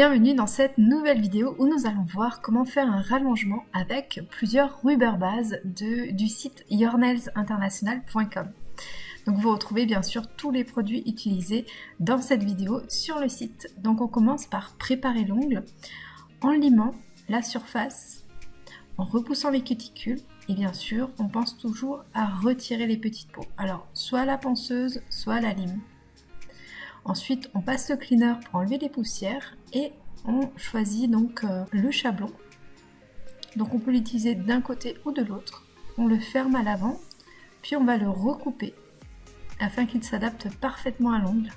Bienvenue dans cette nouvelle vidéo où nous allons voir comment faire un rallongement avec plusieurs rubber bases du site yournailsinternational.com. Donc vous retrouvez bien sûr tous les produits utilisés dans cette vidéo sur le site. Donc on commence par préparer l'ongle en limant la surface, en repoussant les cuticules et bien sûr on pense toujours à retirer les petites peaux. Alors soit la ponceuse, soit la lime. Ensuite, on passe le cleaner pour enlever les poussières et on choisit donc euh, le chablon. Donc on peut l'utiliser d'un côté ou de l'autre. On le ferme à l'avant, puis on va le recouper afin qu'il s'adapte parfaitement à l'ongle.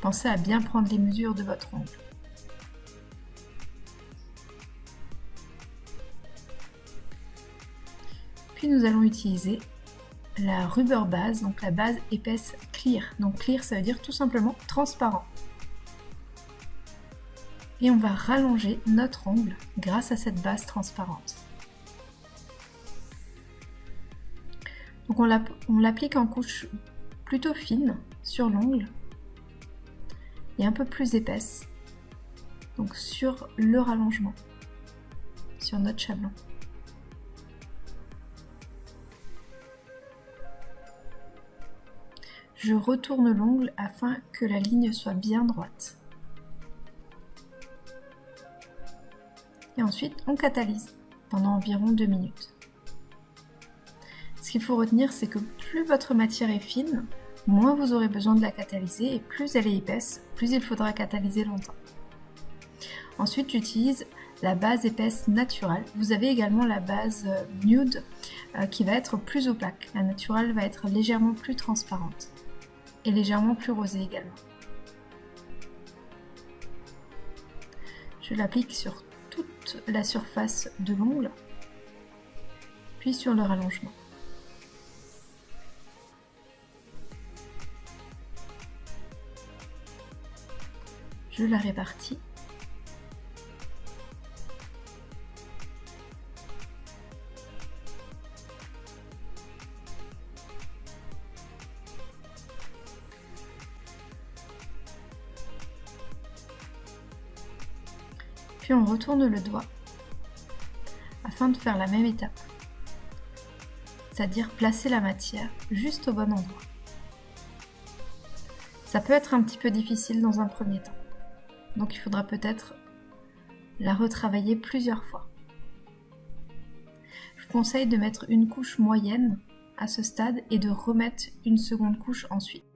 Pensez à bien prendre les mesures de votre ongle. Puis nous allons utiliser la rubber base, donc la base épaisse clear. Donc clear ça veut dire tout simplement transparent. Et on va rallonger notre ongle grâce à cette base transparente. Donc on l'applique en couche plutôt fine sur l'ongle et un peu plus épaisse, donc sur le rallongement, sur notre chablon. Je retourne l'ongle afin que la ligne soit bien droite. Et ensuite, on catalyse pendant environ 2 minutes. Ce qu'il faut retenir, c'est que plus votre matière est fine, moins vous aurez besoin de la catalyser et plus elle est épaisse, plus il faudra catalyser longtemps. Ensuite, j'utilise la base épaisse naturelle. Vous avez également la base euh, nude euh, qui va être plus opaque. La naturelle va être légèrement plus transparente et légèrement plus rosé également. Je l'applique sur toute la surface de l'ongle, puis sur le rallongement. Je la répartis on retourne le doigt afin de faire la même étape, c'est-à-dire placer la matière juste au bon endroit. Ça peut être un petit peu difficile dans un premier temps, donc il faudra peut-être la retravailler plusieurs fois. Je vous conseille de mettre une couche moyenne à ce stade et de remettre une seconde couche ensuite.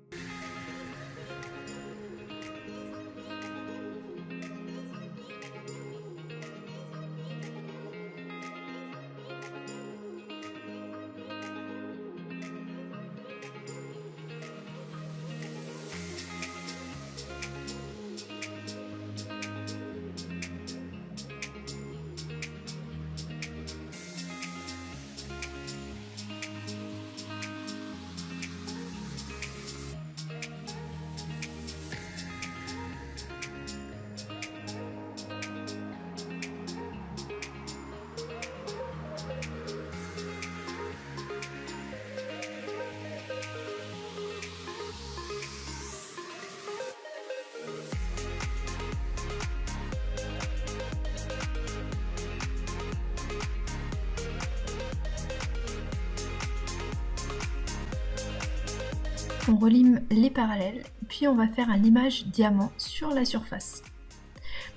On relime les parallèles, puis on va faire un limage diamant sur la surface.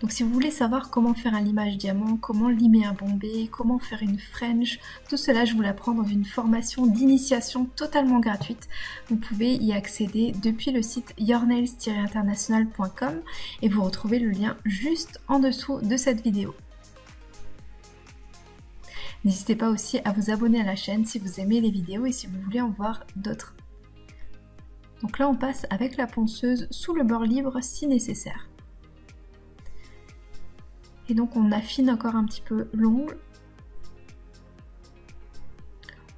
Donc si vous voulez savoir comment faire un limage diamant, comment limer un bombé, comment faire une French, tout cela je vous l'apprends dans une formation d'initiation totalement gratuite. Vous pouvez y accéder depuis le site yournails-international.com et vous retrouvez le lien juste en dessous de cette vidéo. N'hésitez pas aussi à vous abonner à la chaîne si vous aimez les vidéos et si vous voulez en voir d'autres. Donc là on passe avec la ponceuse sous le bord libre si nécessaire. Et donc on affine encore un petit peu l'ongle.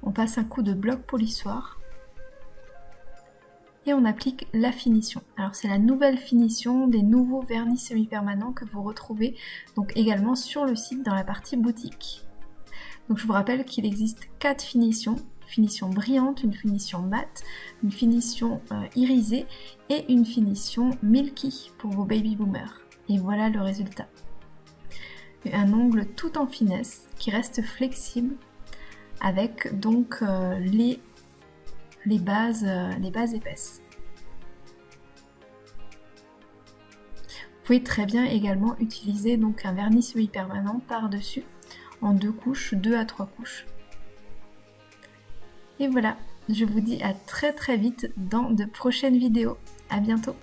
On passe un coup de bloc polissoir. Et on applique la finition. Alors c'est la nouvelle finition des nouveaux vernis semi-permanents que vous retrouvez donc également sur le site dans la partie boutique. Donc je vous rappelle qu'il existe quatre finitions finition brillante, une finition mate, une finition euh, irisée et une finition milky pour vos baby boomers. Et voilà le résultat. Un ongle tout en finesse qui reste flexible avec donc euh, les, les, bases, euh, les bases épaisses. Vous pouvez très bien également utiliser donc un vernis semi-permanent par-dessus en deux couches, deux à trois couches. Et voilà, je vous dis à très très vite dans de prochaines vidéos. À bientôt